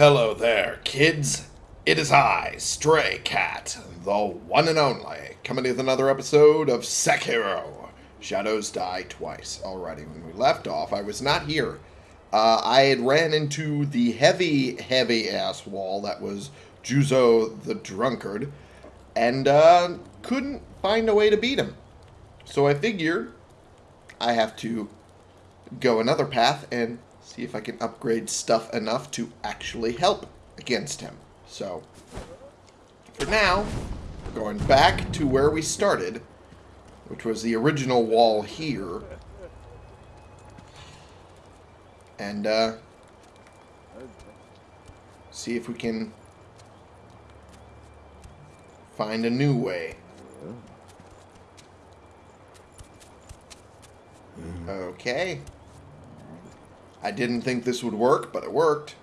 Hello there, kids. It is I, Stray Cat, the one and only, coming with another episode of Sekiro. Shadows die twice. Alrighty, when we left off, I was not here. Uh, I had ran into the heavy, heavy ass wall that was Juzo the Drunkard, and uh, couldn't find a way to beat him. So I figured I have to go another path and see if I can upgrade stuff enough to actually help against him. So, for now, we're going back to where we started, which was the original wall here. And, uh, see if we can find a new way. Okay. I didn't think this would work, but it worked.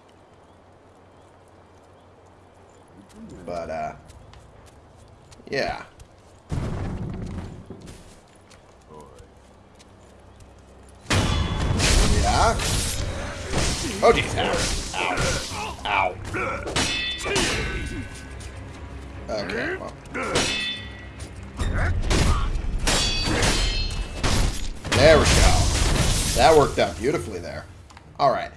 But, uh, yeah. Yeah. Oh, geez. Ow. Ow. Ow. Okay, well. There we go. That worked out beautifully there. Alright.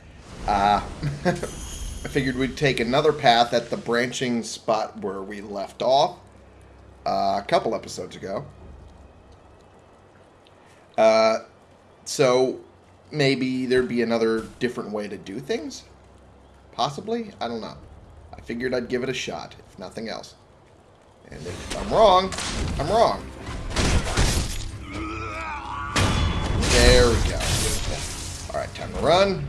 Uh, I figured we'd take another path at the branching spot where we left off uh, a couple episodes ago. Uh, so maybe there'd be another different way to do things? Possibly? I don't know. I figured I'd give it a shot, if nothing else. And if I'm wrong, I'm wrong. There we go. Alright, time to run.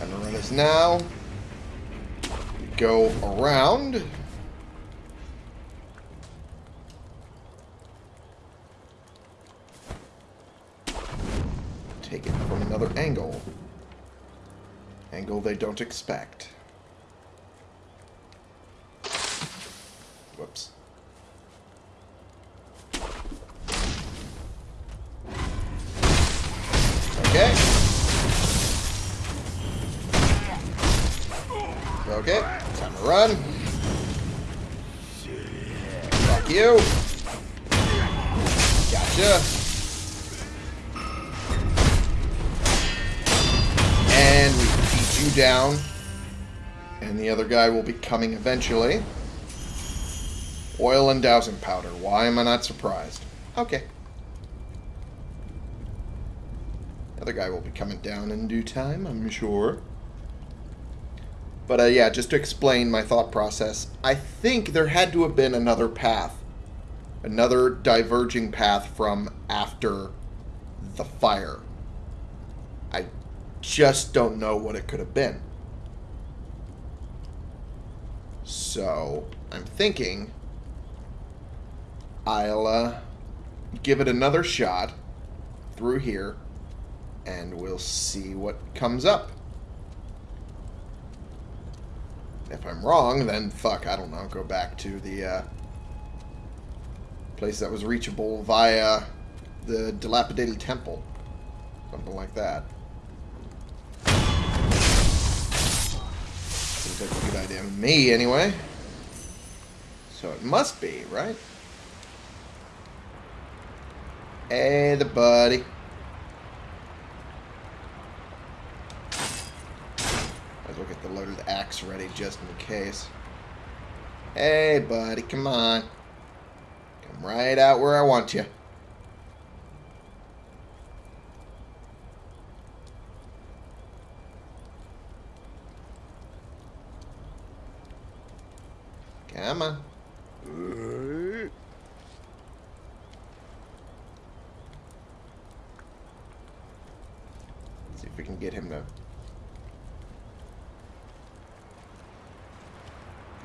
Time to run is now. We go around. Take it from another angle. Angle they don't expect. Whoops. Okay. Okay, time to run. Fuck you. Gotcha. And we beat you down. And the other guy will be coming eventually. Oil and dowsing powder. Why am I not surprised? Okay. The other guy will be coming down in due time, I'm sure. But uh, yeah, just to explain my thought process, I think there had to have been another path. Another diverging path from after the fire. I just don't know what it could have been. So, I'm thinking I'll uh, give it another shot through here and we'll see what comes up. If I'm wrong, then fuck, I don't know, go back to the uh, place that was reachable via the dilapidated temple. Something like that. Seems like a good idea to me, anyway. So it must be, right? Hey, the buddy. We'll get the loaded axe ready just in case. Hey, buddy, come on. Come right out where I want you. Come on. Let's see if we can get him to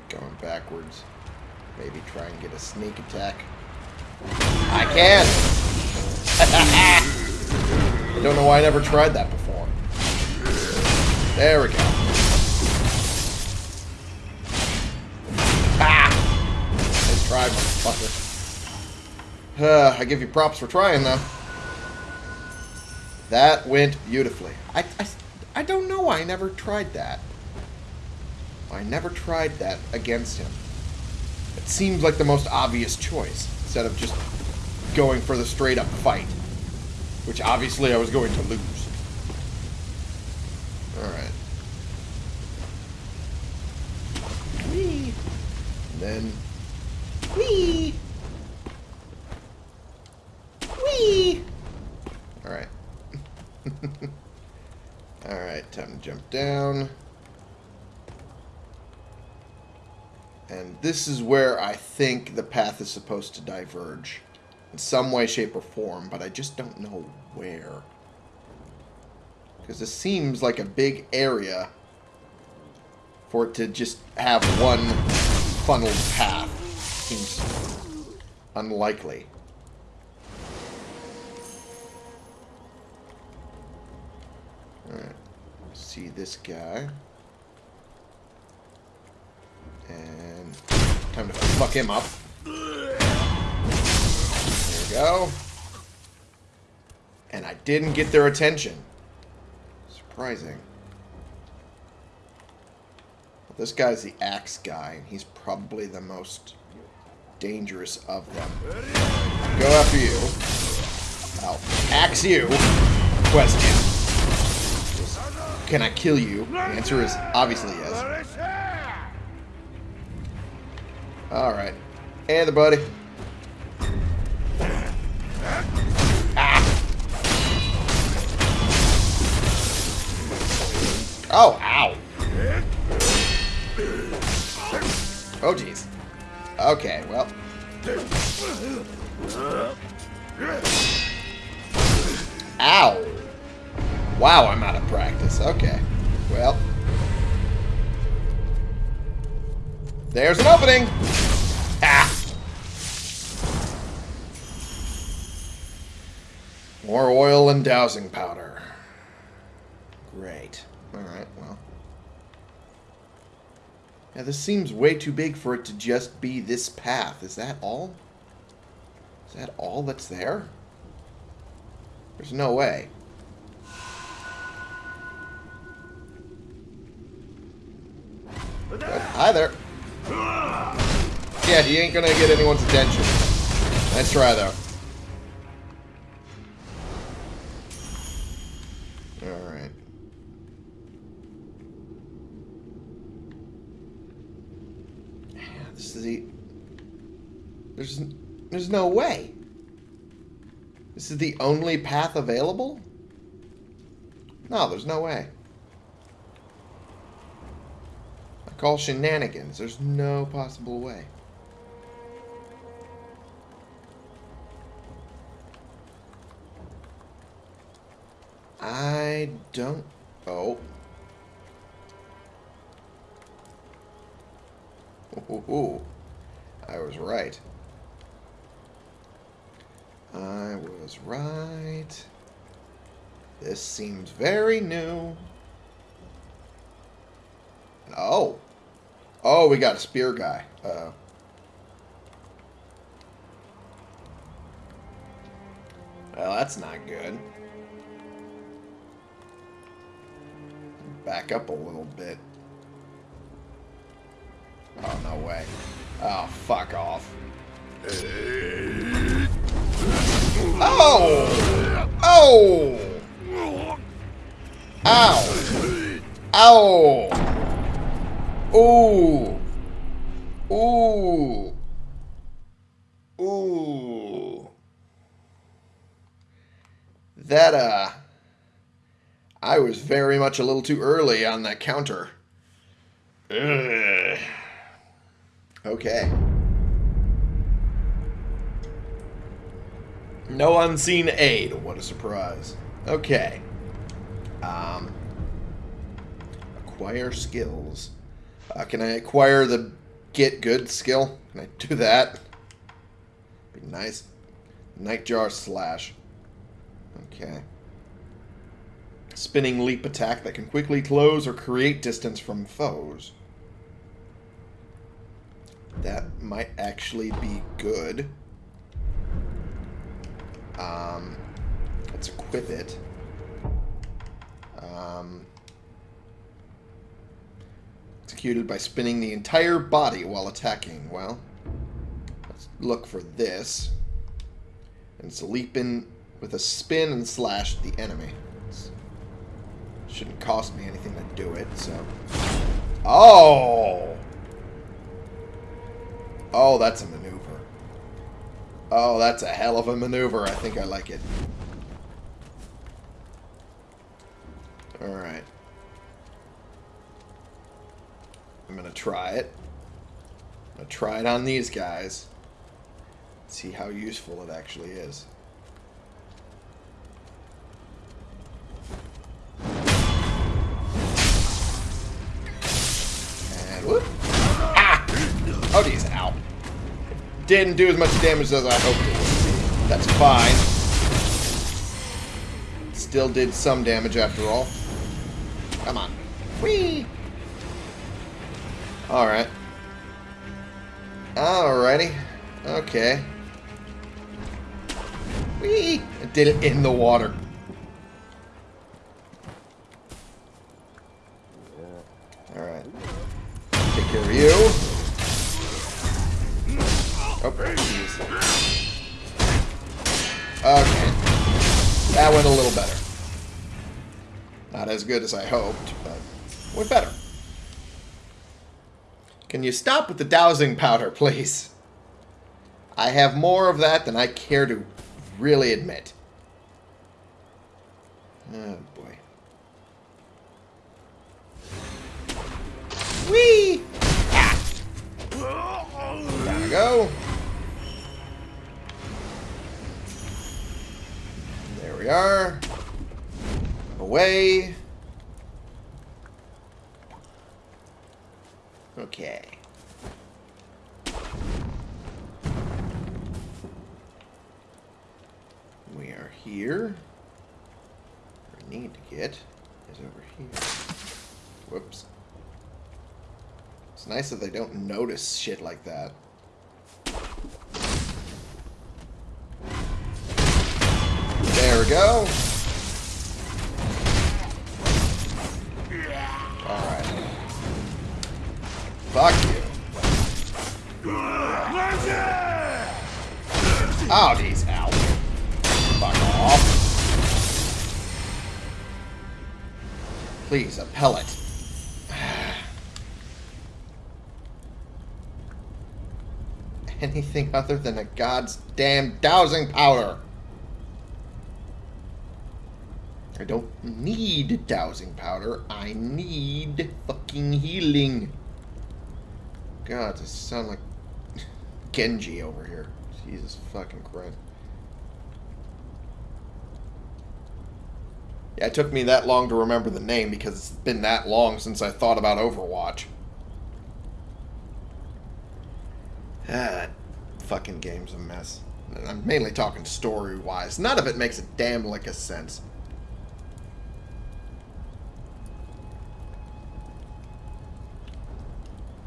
going backwards. Maybe try and get a sneak attack. I can! I never tried that before. There we go. Ah! Nice try, motherfucker. Uh, I give you props for trying, though. That went beautifully. I, I, I don't know why I never tried that. I never tried that against him. It seems like the most obvious choice, instead of just going for the straight up fight. Which obviously I was going to lose. Alright. Whee! And then... Whee! Whee! Alright. Alright, time to jump down. And this is where I think the path is supposed to diverge. In some way, shape, or form, but I just don't know where. Because this seems like a big area for it to just have one funneled path. Seems unlikely. Alright. See this guy. And time to fuck him up. Go. And I didn't get their attention. Surprising. Well, this guy's the axe guy, and he's probably the most dangerous of them. Go after you. I'll axe you. Question. Can I kill you? The answer is obviously yes. Alright. Hey there, buddy. Oh, ow. Oh, jeez. Okay, well. Ow. Wow, I'm out of practice. Okay. Well. There's an opening. Ah. More oil and dowsing powder. Great. Alright, well. Yeah, this seems way too big for it to just be this path. Is that all? Is that all that's there? There's no way. Hi there. Yeah, he ain't gonna get anyone's attention. Nice try, though. No way. This is the only path available? No, there's no way. I call shenanigans. There's no possible way. I don't... Oh. Ooh, I was right. I was right. This seems very new. Oh. Oh, we got a spear guy. Uh -oh. Well, that's not good. Back up a little bit. Oh, no way. Oh, fuck off. Oh! Oh! Ow! Ow! Ooh. Ooh. Ooh. That, uh... I was very much a little too early on that counter. Ugh. Okay. No unseen aid. What a surprise. Okay. Um, acquire skills. Uh, can I acquire the get good skill? Can I do that? Be nice. Nightjar slash. Okay. Spinning leap attack that can quickly close or create distance from foes. That might actually be good. Um, let's equip it. Um, executed by spinning the entire body while attacking. Well, let's look for this. And it's a leap in with a spin and slash at the enemy. It's, shouldn't cost me anything to do it, so... Oh! Oh, that's a maneuver. Oh, that's a hell of a maneuver. I think I like it. Alright. I'm going to try it. I'm going to try it on these guys. See how useful it actually is. Didn't do as much damage as I hoped it would. That's fine. Still did some damage after all. Come on. Whee! Alright. Alrighty. Okay. Whee! I did it in the water. Alright. Take care of you. Oh. Okay. That went a little better. Not as good as I hoped, but went better. Can you stop with the dowsing powder, please? I have more of that than I care to really admit. Oh, boy. Whee! Ah! Down I go. We are. Away. Okay. We are here. We need to get is over here. Whoops. It's nice that they don't notice shit like that. We go. Alright. Fuck you. Oh, geez, ow. Fuck off. Please, a pellet. Anything other than a god's damn dowsing powder. I don't need dowsing powder. I need fucking healing. God, this sound like Genji over here. Jesus fucking Christ. Yeah, it took me that long to remember the name because it's been that long since I thought about Overwatch. Ah, that fucking game's a mess. I'm mainly talking story-wise. None of it makes a damn lick of sense.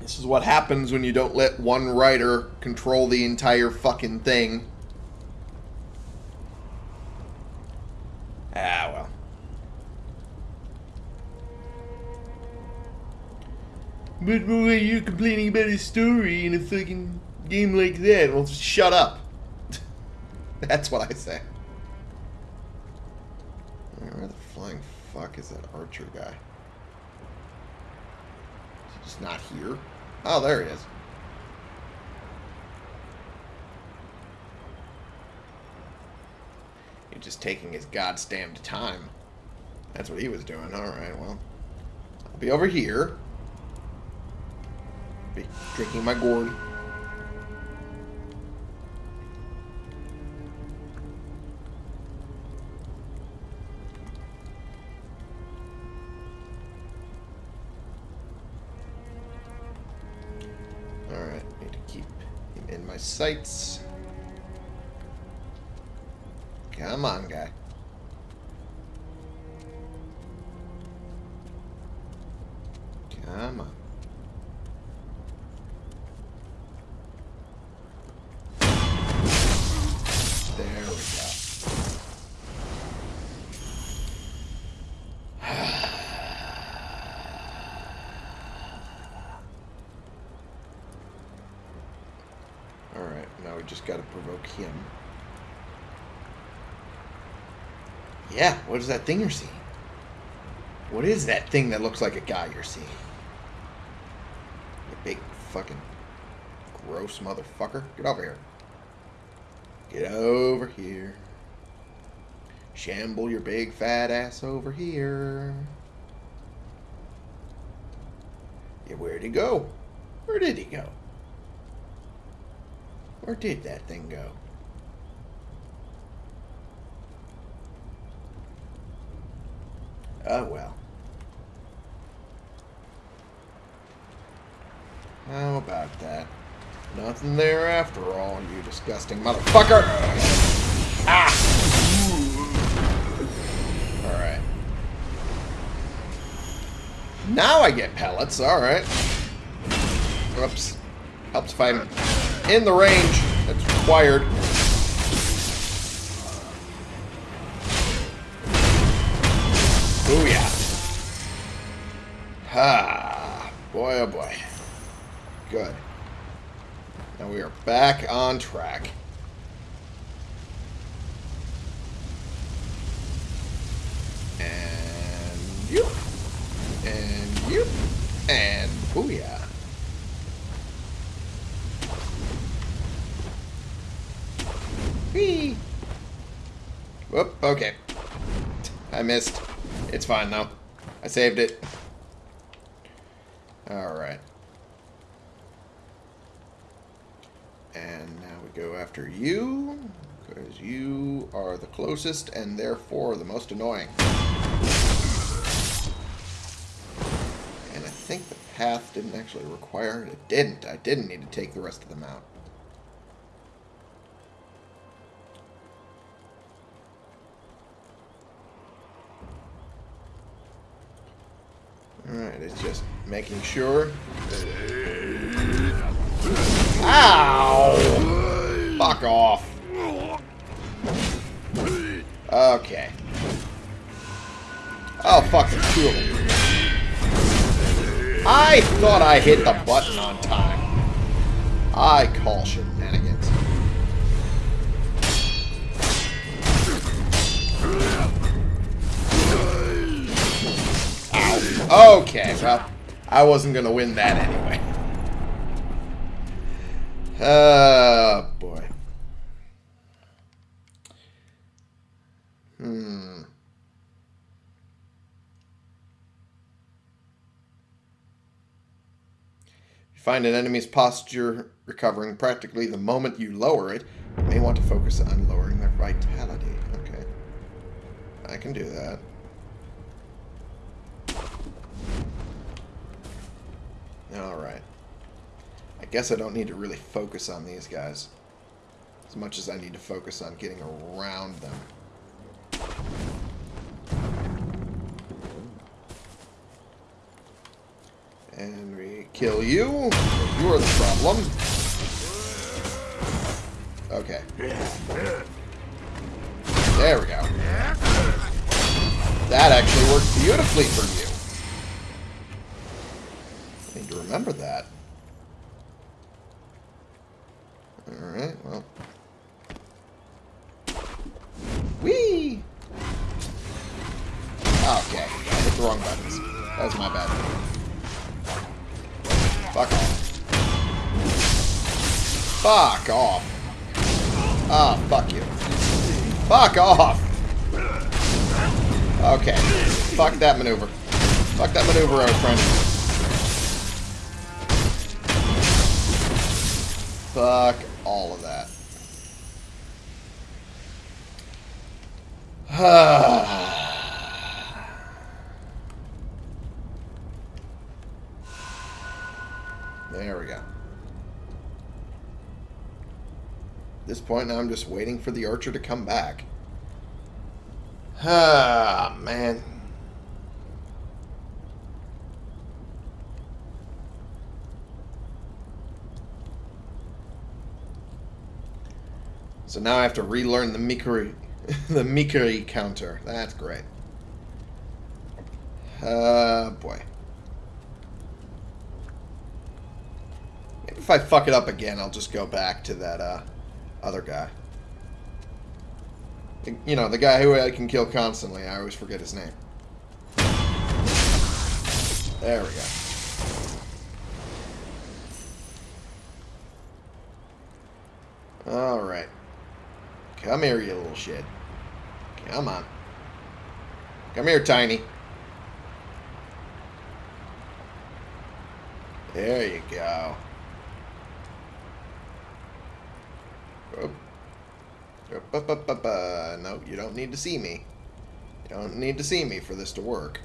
This is what happens when you don't let one writer control the entire fucking thing. Ah, well. But why are you're complaining about a story in a fucking game like that? Well, shut up. That's what I say. Where the flying fuck is that archer guy? Is he just not here? Oh, there he is. He's just taking his goddamn time. That's what he was doing. Alright, well. I'll be over here. Be drinking my gourd. My sights. Come on, guy. What is that thing you're seeing? What is that thing that looks like a guy you're seeing? You big fucking gross motherfucker. Get over here. Get over here. Shamble your big fat ass over here. Yeah, where'd he go? Where did he go? Where did that thing go? Oh well. How about that? Nothing there after all, you disgusting motherfucker! Ah! Alright. Now I get pellets, alright. Whoops. Helps if I'm in the range that's required. Back on track. And you. And you. And booyah. Whee! Whoop, okay. I missed. It's fine, though. I saved it. Alright. And now we go after you, because you are the closest and therefore the most annoying. And I think the path didn't actually require it. It didn't. I didn't need to take the rest of them out. Alright, it's just making sure. Ow! Off. Okay. Oh, fuck, there's two of them. I thought I hit the button on time. I call shenanigans. Ow. Okay, well, I wasn't going to win that anyway. Oh, boy. Hmm. You find an enemy's posture recovering practically the moment you lower it. You may want to focus on lowering their vitality. Okay. I can do that. Alright. I guess I don't need to really focus on these guys. As much as I need to focus on getting around them. And we kill you. You're the problem. Okay. There we go. That actually worked beautifully for you. I need to remember that. Fuck off. Ah, oh, fuck you. Fuck off! Okay. Fuck that maneuver. Fuck that maneuver, our friend. Fuck all of that. there we go. At this point now I'm just waiting for the archer to come back. Ah, man. So now I have to relearn the Mikiri, the Mikiri counter. That's great. Uh, boy. Maybe if I fuck it up again, I'll just go back to that, uh, other guy. You know, the guy who I can kill constantly. I always forget his name. There we go. Alright. Come here, you little shit. Come on. Come here, Tiny. There you go. No, you don't need to see me. You don't need to see me for this to work.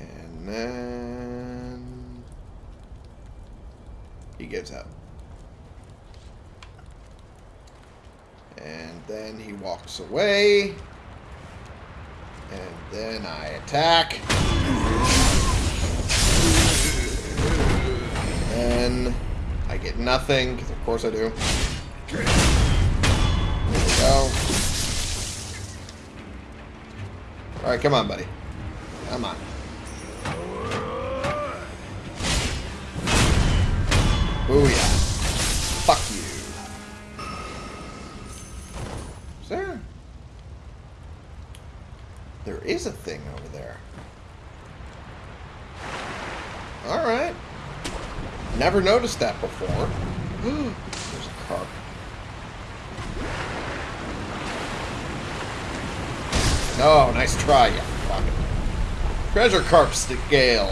And then... He gives up. And then he walks away. And then I attack. Nothing, of course I do. There we go. Alright, come on, buddy. Come on. Booyah. Never noticed that before. Hmm. There's a carp. No, oh, nice try, you fucking. Treasure carp scale.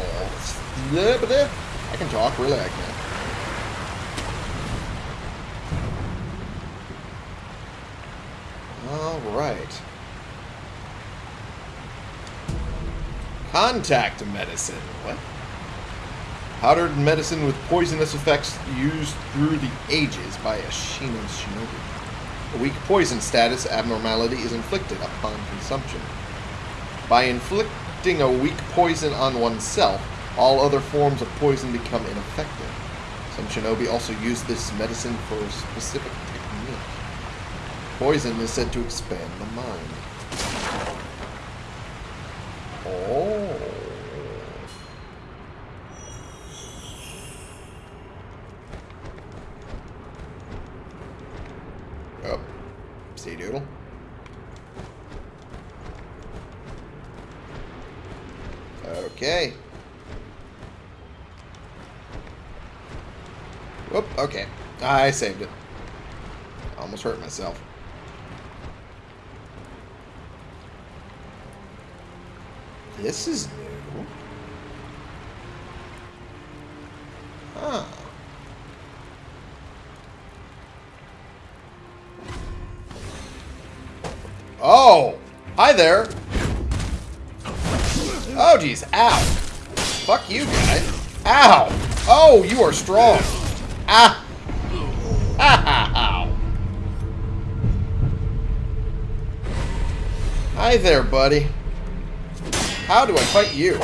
I can talk, really, I can. Alright. Contact medicine. What? Powdered medicine with poisonous effects used through the ages by Ashina's shinobi. A weak poison status abnormality is inflicted upon consumption. By inflicting a weak poison on oneself, all other forms of poison become ineffective. Some shinobi also use this medicine for a specific technique. Poison is said to expand the mind. Oh. Okay. Whoop, okay. I saved it. Almost hurt myself. This is new. Huh. Oh! Hi there! Oh. Ow. Fuck you, guy. Ow! Oh, you are strong. Ah! Ow! Hi there, buddy. How do I fight you?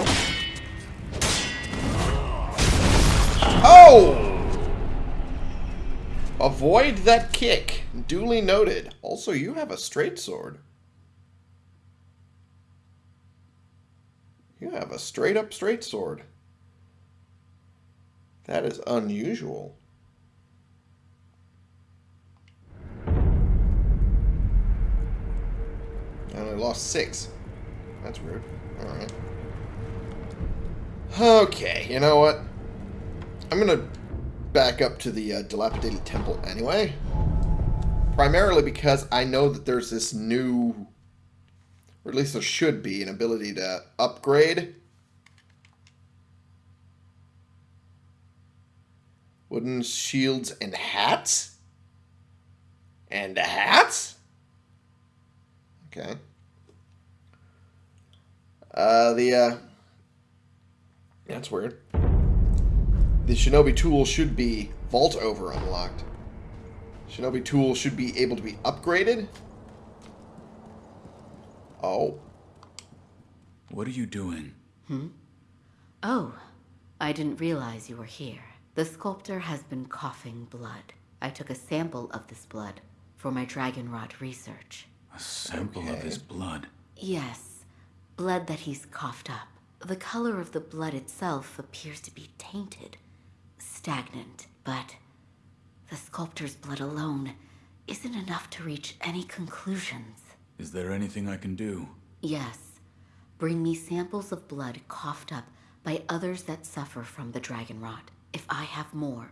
Oh! Avoid that kick. Duly noted. Also, you have a straight sword. You have a straight up straight sword. That is unusual. I only lost six. That's rude. Alright. Okay, you know what? I'm gonna back up to the uh, dilapidated temple anyway. Primarily because I know that there's this new, or at least there should be, an ability to upgrade. Wooden shields and hats? And hats? Okay. Uh, the, uh... That's weird. The Shinobi tool should be Vault Over unlocked. Shinobi tool should be able to be upgraded. Oh. What are you doing? Hmm? Oh, I didn't realize you were here. The sculptor has been coughing blood. I took a sample of this blood for my dragon rot research. A sample okay. of his blood? Yes. Blood that he's coughed up. The color of the blood itself appears to be tainted, stagnant, but the sculptor's blood alone isn't enough to reach any conclusions. Is there anything I can do? Yes, bring me samples of blood coughed up by others that suffer from the dragon rot. If I have more,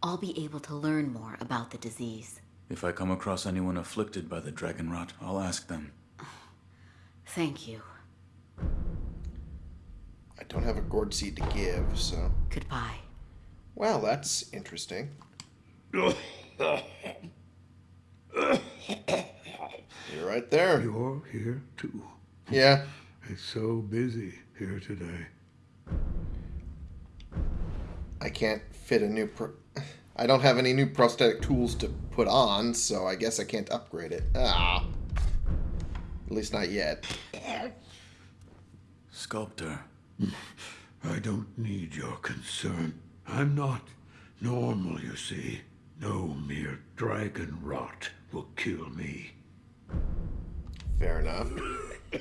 I'll be able to learn more about the disease. If I come across anyone afflicted by the dragon rot, I'll ask them. Thank you. I don't have a gourd seed to give, so. Goodbye. Well, that's interesting. You're right there. You're here too. Yeah. It's so busy here today. I can't fit a new. Pro- I don't have any new prosthetic tools to put on, so I guess I can't upgrade it. Ah. At least not yet. Sculptor, I don't need your concern. I'm not normal, you see. No mere dragon rot will kill me. Fair enough.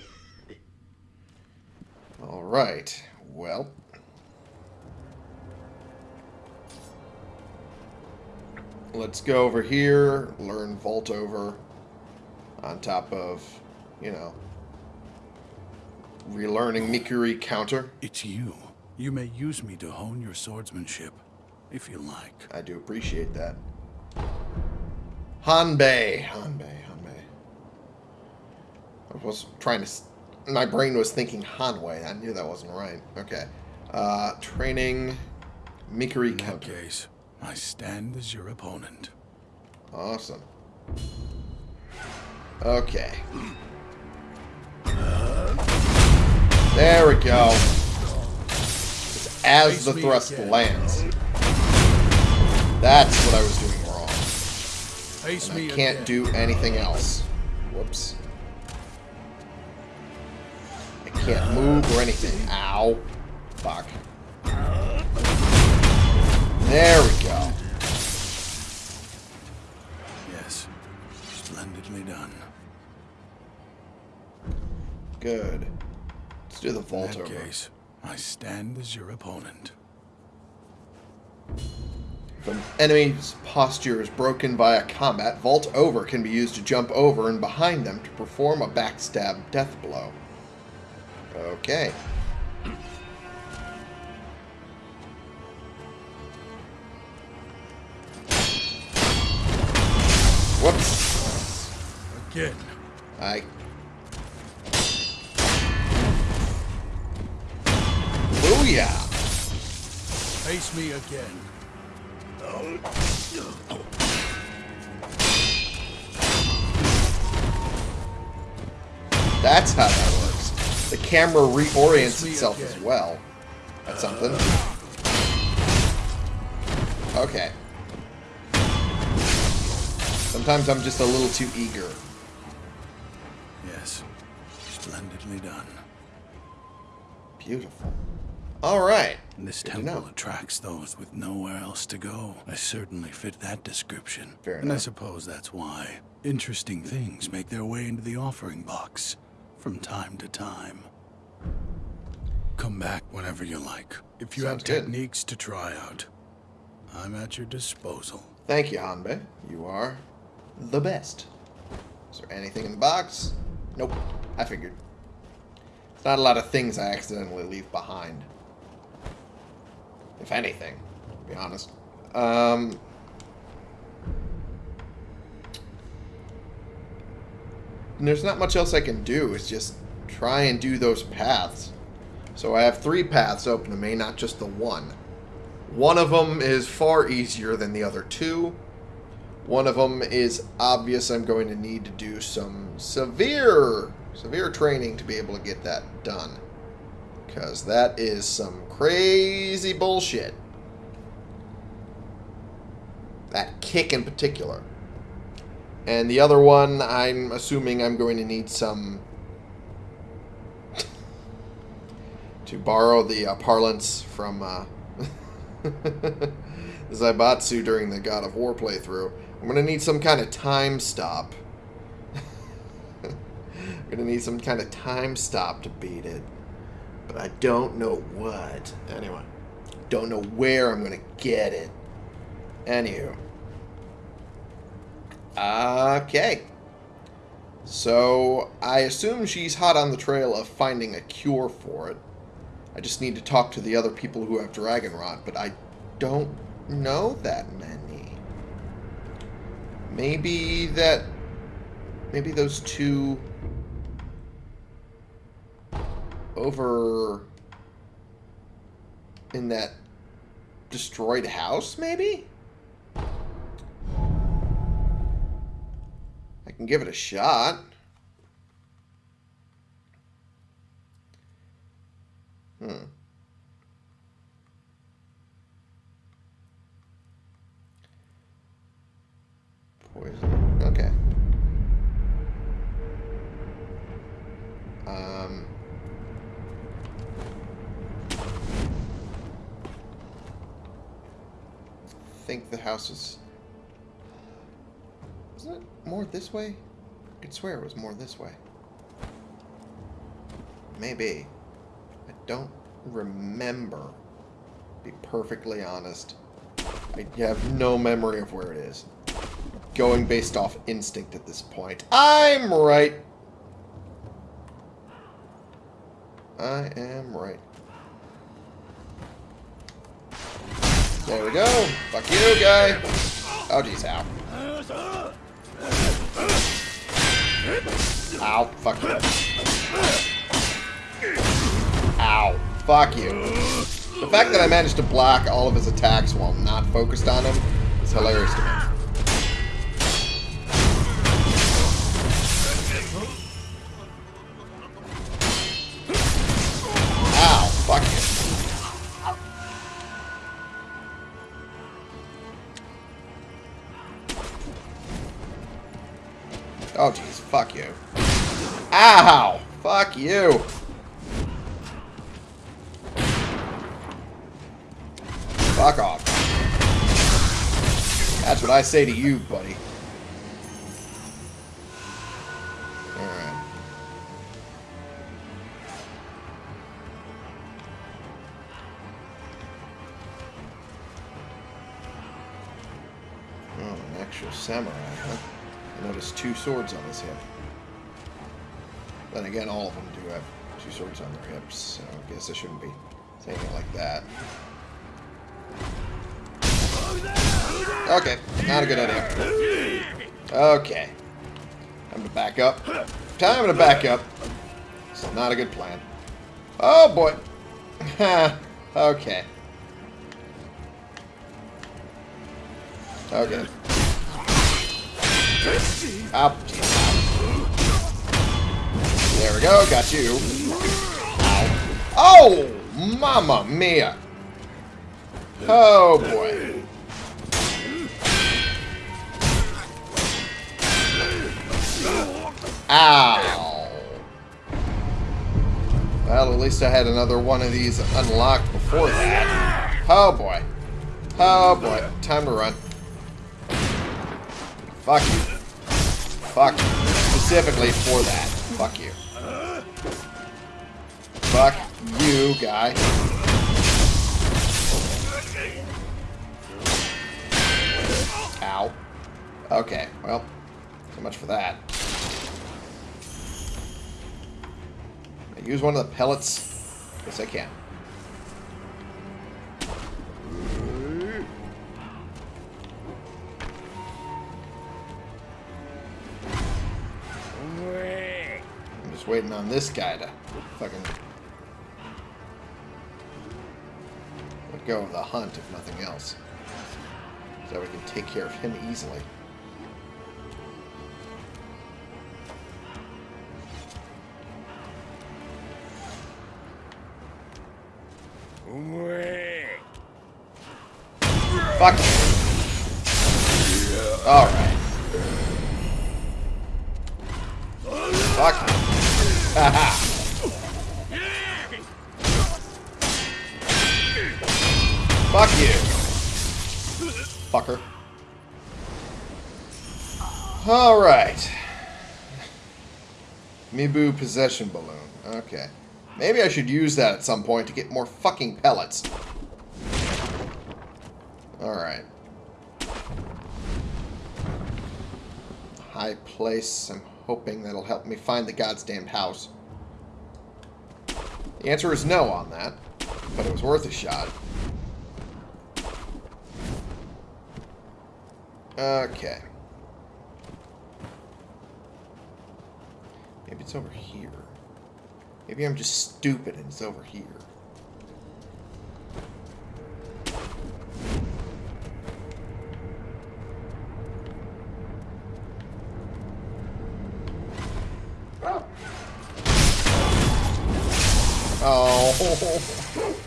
All right. Well. Let's go over here, learn Vault over on top of, you know, relearning Mikiri counter. It's you. You may use me to hone your swordsmanship, if you like. I do appreciate that. Hanbei. Hanbei, Hanbei. I was trying to... s- My brain was thinking Hanwei. I knew that wasn't right. Okay. Uh, training Mikiri counter. case, I stand as your opponent. Awesome. Okay. There we go. It's as the thrust lands. That's what I was doing wrong. Face I can't do anything else. Whoops. I can't move or anything. Ow. Fuck. There we go. Good. Let's do the In vault that over. case, I stand as your opponent. If an enemy's posture is broken by a combat, Vault Over can be used to jump over and behind them to perform a backstab death blow. Okay. Whoops. Again. I. Booyah! Face me again. That's how that works. The camera reorients itself as well. That's something. Okay. Sometimes I'm just a little too eager. Yes. Splendidly done. Beautiful. Alright. This Good temple attracts those with nowhere else to go. I certainly fit that description. Fair and I suppose that's why interesting things make their way into the offering box from time to time. Come back whenever you like. If you Sounds have good. techniques to try out, I'm at your disposal. Thank you, Hanbei. You are the best. Is there anything in the box? Nope. I figured. It's not a lot of things I accidentally leave behind. If anything, to be honest. Um, there's not much else I can do. It's just try and do those paths. So I have three paths open to me, not just the one. One of them is far easier than the other two. One of them is obvious I'm going to need to do some severe, severe training to be able to get that done. Because that is some crazy bullshit. That kick in particular. And the other one, I'm assuming I'm going to need some. to borrow the uh, parlance from uh, Zaibatsu during the God of War playthrough. I'm going to need some kind of time stop. I'm gonna need some kind of time stop to beat it. But I don't know what. Anyway. Don't know where I'm gonna get it. Anywho. Okay. So, I assume she's hot on the trail of finding a cure for it. I just need to talk to the other people who have Dragon Rot, but I don't know that many. Maybe that... Maybe those two... Over... In that destroyed house, maybe? I can give it a shot. Hmm. Poison. Okay. Um. Think the house is. Isn't it more this way? I could swear it was more this way. Maybe. I don't remember. Be perfectly honest. I have no memory of where it is. Going based off instinct at this point. I'm right. I am right. There we go. Fuck you, guy. Oh, jeez, ow. Ow. Fuck you. Ow. Fuck you. The fact that I managed to block all of his attacks while not focused on him is hilarious to me. That's what I say to you, buddy. Alright. Oh, an actual samurai, huh? I noticed two swords on his hip. Then again, all of them do have two swords on their hips, so I guess I shouldn't be saying it like that. Okay, not a good idea. Okay. Time to back up. Time to back up. It's not a good plan. Oh boy. okay. Okay. Up. There we go. Got you. Oh, mama mia. Oh boy. Ow. Well, at least I had another one of these unlocked before that. Oh boy. Oh boy. Time to run. Fuck you. Fuck you. Specifically for that. Fuck you. Fuck you, guy. Ow. Okay, well, so much for that. Use one of the pellets? Yes, I can. I'm just waiting on this guy to fucking let go of the hunt, if nothing else. So we can take care of him easily. Fuck. Alright. Fuck. Haha. Fuck you. Fucker. Alright. Mibu possession balloon. Okay. Maybe I should use that at some point to get more fucking pellets. Alright. High place. I'm hoping that'll help me find the goddamned house. The answer is no on that, but it was worth a shot. Okay. Maybe it's over here. Maybe I'm just stupid and it's over here. Oh.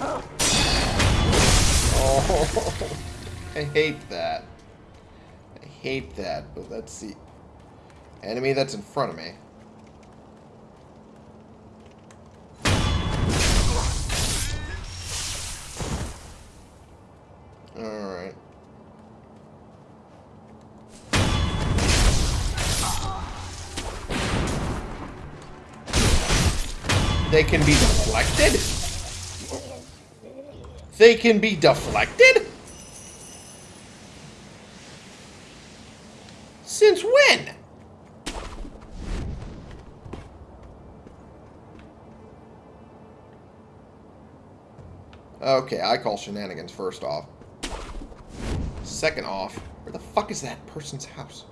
Oh. I hate that. I hate that, but let's see. Enemy that's in front of me. Alright. They can be deflected? They can be deflected? Since when? Okay, I call shenanigans first off. Second off, where the fuck is that person's house?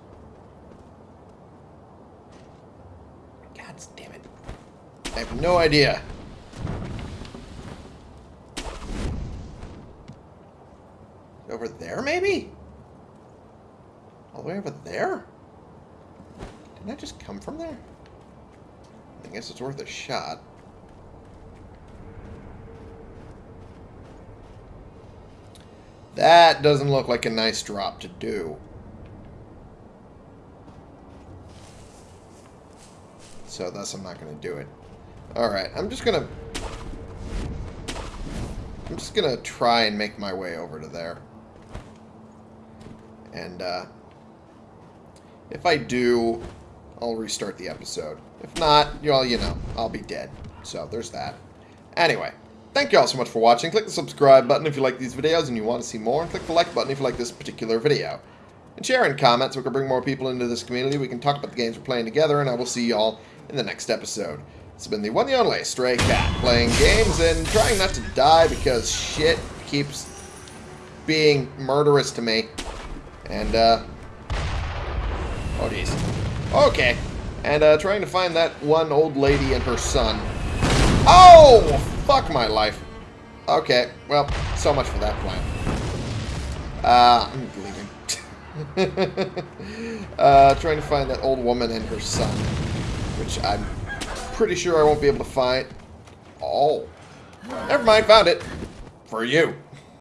God damn it. I have no idea. Over there, maybe? All the way over there? Didn't I just come from there? I guess it's worth a shot. That doesn't look like a nice drop to do. So thus I'm not going to do it. Alright, I'm just going to... I'm just going to try and make my way over to there. And, uh... If I do, I'll restart the episode. If not, y'all, you know, I'll be dead. So, there's that. Anyway, thank you all so much for watching. Click the subscribe button if you like these videos and you want to see more. And click the like button if you like this particular video. And share and comment so we can bring more people into this community. We can talk about the games we're playing together. And I will see you all in the next episode. It's been the one the only Stray Cat, playing games and trying not to die because shit keeps being murderous to me. And, uh... Oh, jeez. Okay. And, uh, trying to find that one old lady and her son. Oh! Fuck my life. Okay. Well, so much for that plan. Uh, I'm leaving. uh, trying to find that old woman and her son. Which I'm pretty sure I won't be able to find. Oh. Never mind, found it. For you.